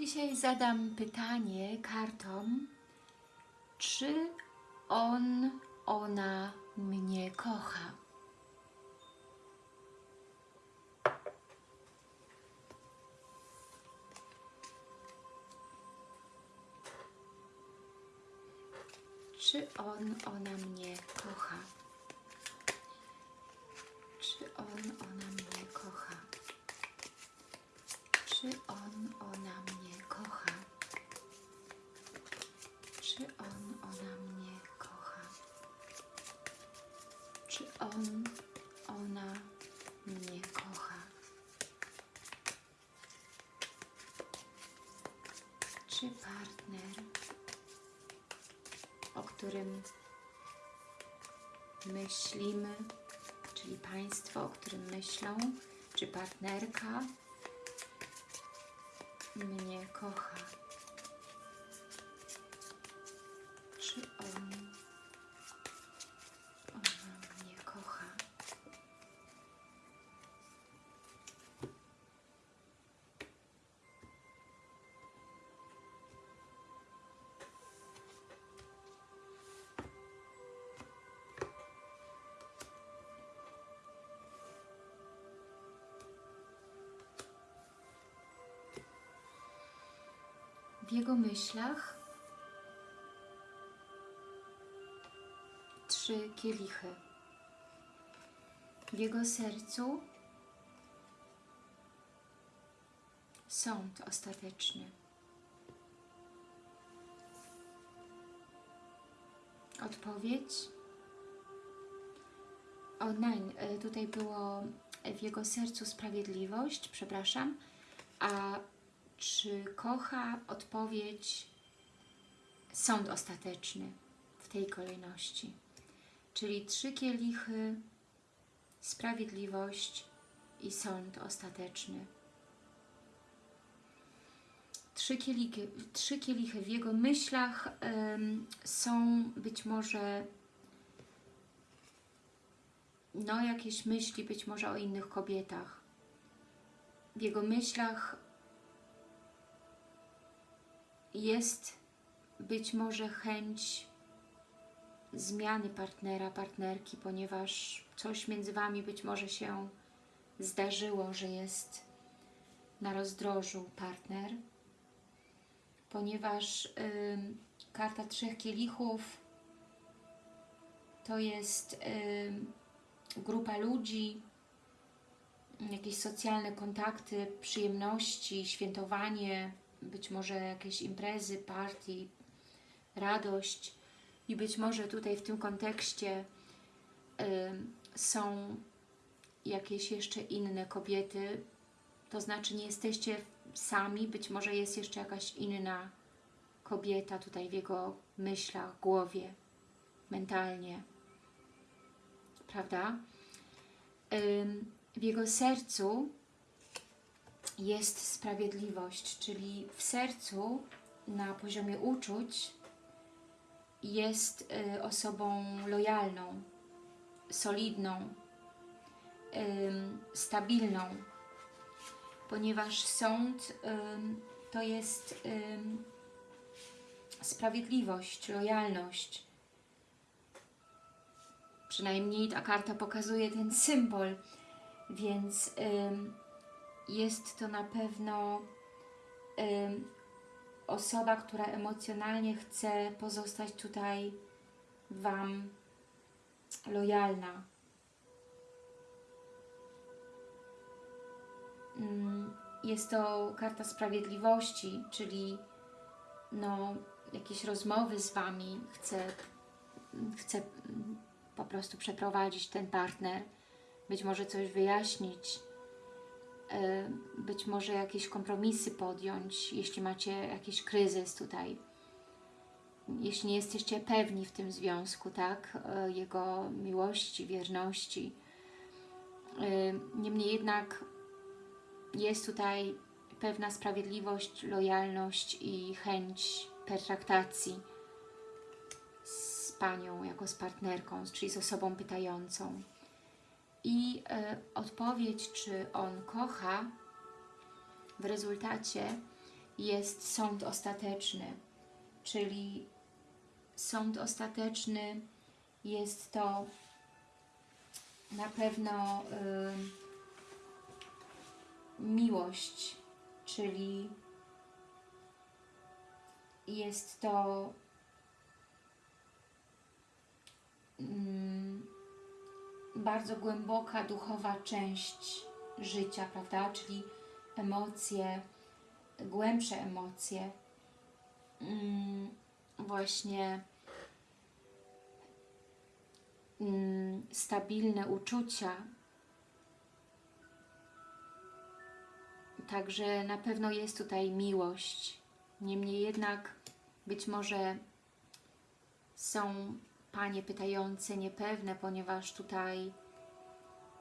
Dzisiaj zadam pytanie kartom, czy on, ona mnie kocha? Czy on, ona mnie kocha? Czy on, ona Partner, o którym myślimy, czyli państwo, o którym myślą, czy partnerka, mnie kocha? W jego myślach trzy kielichy. W jego sercu sąd ostateczny. Odpowiedź. O, nein, e, tutaj było w jego sercu sprawiedliwość, przepraszam, a czy kocha odpowiedź sąd ostateczny w tej kolejności. Czyli trzy kielichy, sprawiedliwość i sąd ostateczny. Trzy kielichy, trzy kielichy w jego myślach ym, są być może no jakieś myśli być może o innych kobietach. W jego myślach jest być może chęć zmiany partnera, partnerki, ponieważ coś między Wami być może się zdarzyło, że jest na rozdrożu partner, ponieważ y, karta Trzech Kielichów to jest y, grupa ludzi, jakieś socjalne kontakty, przyjemności, świętowanie, być może jakieś imprezy, party, radość. I być może tutaj w tym kontekście y, są jakieś jeszcze inne kobiety, to znaczy nie jesteście sami, być może jest jeszcze jakaś inna kobieta tutaj w jego myślach, głowie, mentalnie, prawda? Y, w jego sercu jest sprawiedliwość, czyli w sercu na poziomie uczuć jest y, osobą lojalną, solidną, stabilną, ponieważ sąd to jest sprawiedliwość, lojalność. Przynajmniej ta karta pokazuje ten symbol, więc jest to na pewno y, osoba, która emocjonalnie chce pozostać tutaj Wam lojalna. Jest to karta sprawiedliwości, czyli no, jakieś rozmowy z Wami chce, chce po prostu przeprowadzić ten partner, być może coś wyjaśnić, być może jakieś kompromisy podjąć, jeśli macie jakiś kryzys tutaj, jeśli nie jesteście pewni w tym związku, tak, jego miłości, wierności. Niemniej jednak jest tutaj pewna sprawiedliwość, lojalność i chęć pertraktacji z Panią jako z partnerką, czyli z osobą pytającą. I y, odpowiedź, czy on kocha, w rezultacie jest sąd ostateczny, czyli sąd ostateczny jest to na pewno y, miłość, czyli jest to mm, bardzo głęboka duchowa część życia, prawda? Czyli emocje, głębsze emocje, mm, właśnie mm, stabilne uczucia. Także na pewno jest tutaj miłość. Niemniej jednak być może są Panie pytające niepewne, ponieważ tutaj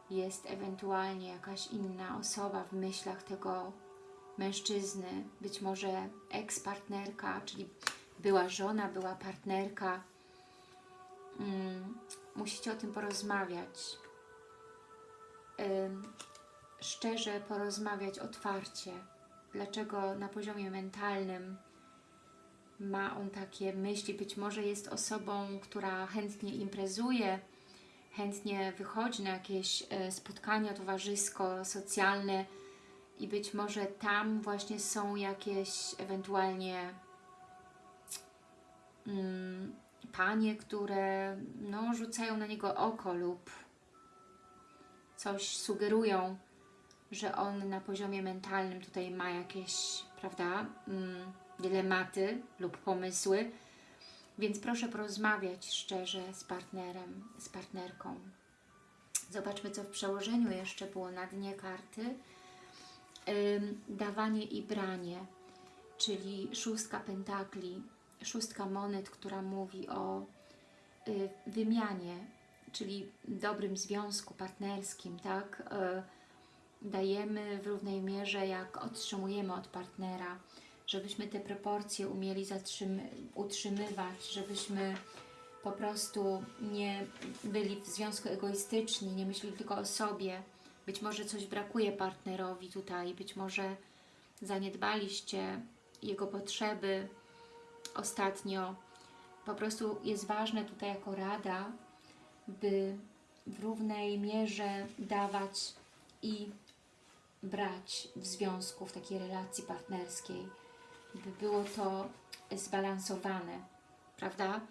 jest ewentualnie jakaś inna osoba w myślach tego mężczyzny, być może eks-partnerka, czyli była żona, była partnerka. Hmm, musicie o tym porozmawiać. Szczerze porozmawiać otwarcie. Dlaczego na poziomie mentalnym ma on takie myśli? Być może jest osobą, która chętnie imprezuje, chętnie wychodzi na jakieś e, spotkania towarzysko-socjalne i być może tam właśnie są jakieś ewentualnie mm, panie, które no, rzucają na niego oko lub coś sugerują, że on na poziomie mentalnym tutaj ma jakieś, prawda, mm, dylematy lub pomysły, więc proszę porozmawiać szczerze z partnerem, z partnerką. Zobaczmy, co w przełożeniu jeszcze było na dnie karty. Ym, dawanie i branie, czyli szóstka pentakli, szóstka monet, która mówi o y, wymianie, czyli dobrym związku partnerskim, tak? Y, dajemy w równej mierze, jak otrzymujemy od partnera, żebyśmy te proporcje umieli utrzymywać, żebyśmy po prostu nie byli w związku egoistyczni, nie myśleli tylko o sobie. Być może coś brakuje partnerowi tutaj, być może zaniedbaliście jego potrzeby ostatnio. Po prostu jest ważne tutaj jako rada, by w równej mierze dawać i brać w związku, w takiej relacji partnerskiej by było to zbalansowane, prawda?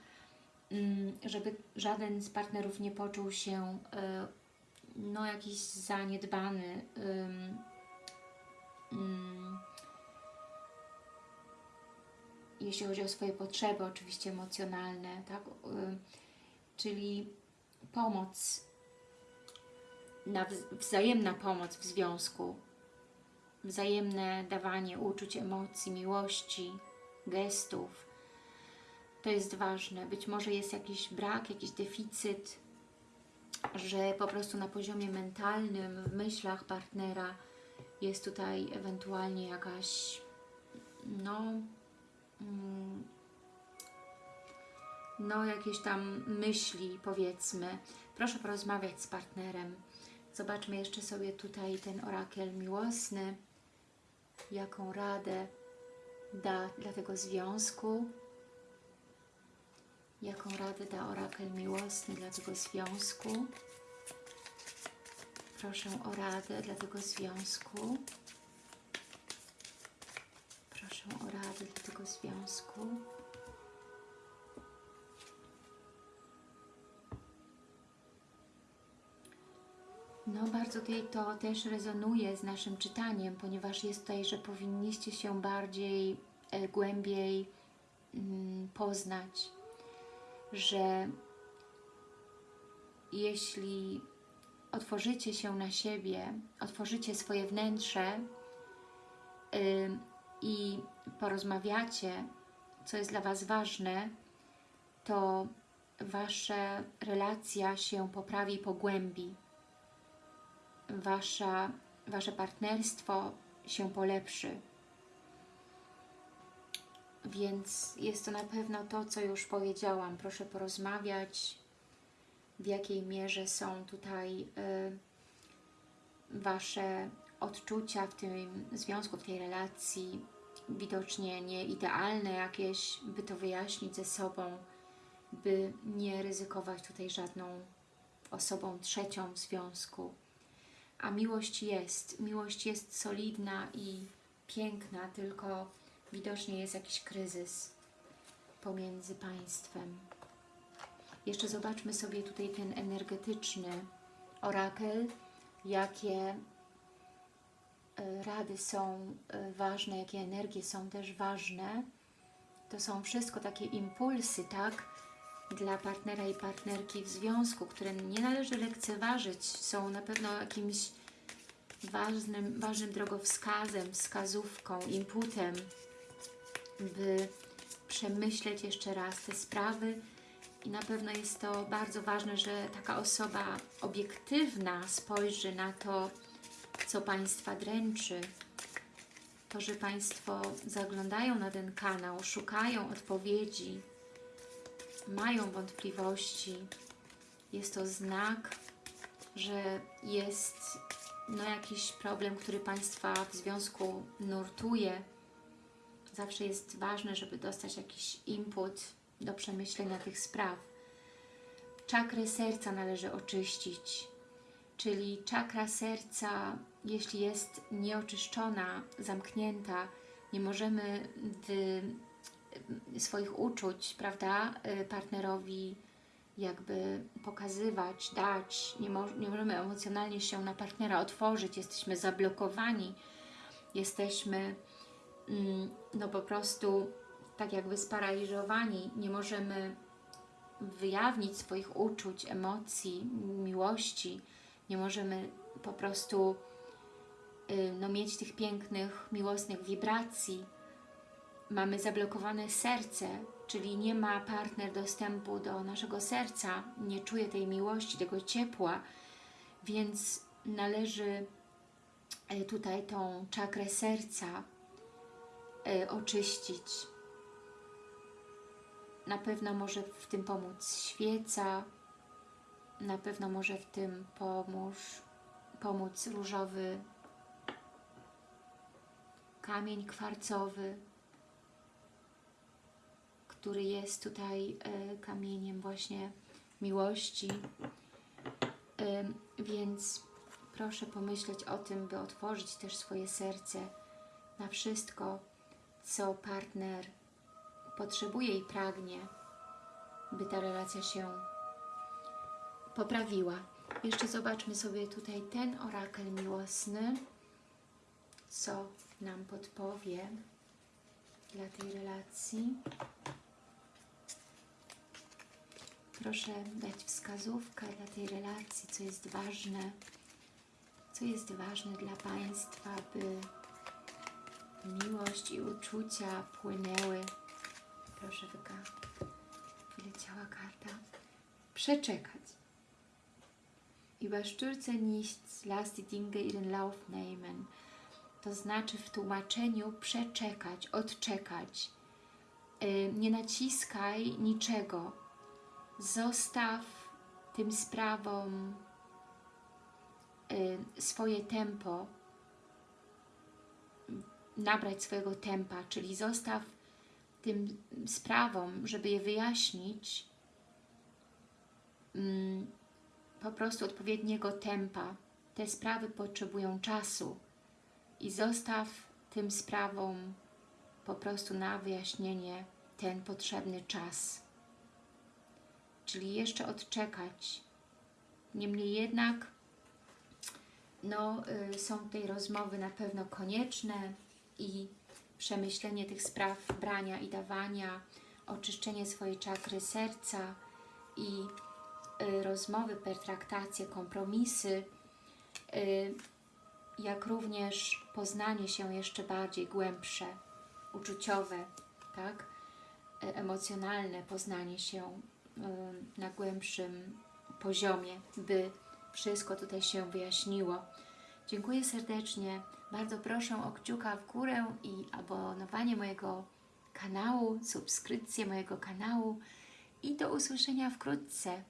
Mm, żeby żaden z partnerów nie poczuł się e, no jakiś zaniedbany, mm, jeśli chodzi o swoje potrzeby, oczywiście emocjonalne, tak? Czyli pomoc, wzajemna pomoc w związku, wzajemne dawanie uczuć, emocji, miłości, gestów. To jest ważne. Być może jest jakiś brak, jakiś deficyt, że po prostu na poziomie mentalnym, w myślach partnera jest tutaj ewentualnie jakaś no, mm, no jakieś tam myśli powiedzmy. Proszę porozmawiać z partnerem. Zobaczmy jeszcze sobie tutaj ten orakel miłosny jaką radę da dla tego związku, jaką radę da orakel miłosny dla tego związku. Proszę o radę dla tego związku. Proszę o radę dla tego związku. No bardzo tutaj to też rezonuje z naszym czytaniem, ponieważ jest tutaj, że powinniście się bardziej, e, głębiej mm, poznać, że jeśli otworzycie się na siebie, otworzycie swoje wnętrze y, i porozmawiacie, co jest dla Was ważne, to Wasza relacja się poprawi i pogłębi wasza, Wasze partnerstwo się polepszy. Więc jest to na pewno to, co już powiedziałam. Proszę porozmawiać, w jakiej mierze są tutaj y, Wasze odczucia w tym związku, w tej relacji, widocznie nie idealne jakieś, by to wyjaśnić ze sobą, by nie ryzykować tutaj żadną osobą trzecią w związku. A miłość jest, miłość jest solidna i piękna, tylko widocznie jest jakiś kryzys pomiędzy państwem. Jeszcze zobaczmy sobie tutaj ten energetyczny orakel, jakie e, rady są e, ważne, jakie energie są też ważne. To są wszystko takie impulsy, tak? Dla partnera i partnerki w związku, które nie należy lekceważyć. Są na pewno jakimś ważnym, ważnym drogowskazem, wskazówką, inputem, by przemyśleć jeszcze raz te sprawy i na pewno jest to bardzo ważne, że taka osoba obiektywna spojrzy na to, co Państwa dręczy. To, że Państwo zaglądają na ten kanał, szukają odpowiedzi, mają wątpliwości, jest to znak, że jest no, jakiś problem, który Państwa w związku nurtuje. Zawsze jest ważne, żeby dostać jakiś input do przemyślenia tych spraw. Czakrę serca należy oczyścić, czyli czakra serca, jeśli jest nieoczyszczona, zamknięta, nie możemy swoich uczuć, prawda, y, partnerowi jakby pokazywać, dać, nie, mo nie możemy emocjonalnie się na partnera otworzyć, jesteśmy zablokowani, jesteśmy mm, no po prostu tak jakby sparaliżowani, nie możemy wyjawnić swoich uczuć, emocji, miłości, nie możemy po prostu y, no, mieć tych pięknych, miłosnych wibracji. Mamy zablokowane serce, czyli nie ma partner dostępu do naszego serca, nie czuje tej miłości, tego ciepła, więc należy y, tutaj tą czakrę serca y, oczyścić. Na pewno może w tym pomóc świeca, na pewno może w tym pomóż, pomóc różowy kamień kwarcowy, który jest tutaj e, kamieniem właśnie miłości. E, więc proszę pomyśleć o tym, by otworzyć też swoje serce na wszystko, co partner potrzebuje i pragnie, by ta relacja się poprawiła. Jeszcze zobaczmy sobie tutaj ten orakel miłosny, co nam podpowie dla tej relacji. Proszę dać wskazówkę dla tej relacji, co jest ważne, co jest ważne dla Państwa, by miłość i uczucia płynęły Proszę wyka. Wyleciała karta. Przeczekać. Überstürze nichts, lass die Dinge ihren Lauf nehmen. To znaczy w tłumaczeniu przeczekać, odczekać. Yy, nie naciskaj niczego. Zostaw tym sprawom yy, swoje tempo, nabrać swojego tempa, czyli zostaw tym sprawom, żeby je wyjaśnić, mm, po prostu odpowiedniego tempa. Te sprawy potrzebują czasu i zostaw tym sprawom po prostu na wyjaśnienie ten potrzebny czas. Czyli jeszcze odczekać. Niemniej jednak no, y, są tej rozmowy na pewno konieczne i przemyślenie tych spraw brania i dawania, oczyszczenie swojej czakry serca i y, rozmowy, pertraktacje, kompromisy, y, jak również poznanie się jeszcze bardziej głębsze, uczuciowe, tak? Y, emocjonalne poznanie się na głębszym poziomie, by wszystko tutaj się wyjaśniło. Dziękuję serdecznie. Bardzo proszę o kciuka w górę i abonowanie mojego kanału, subskrypcję mojego kanału i do usłyszenia wkrótce.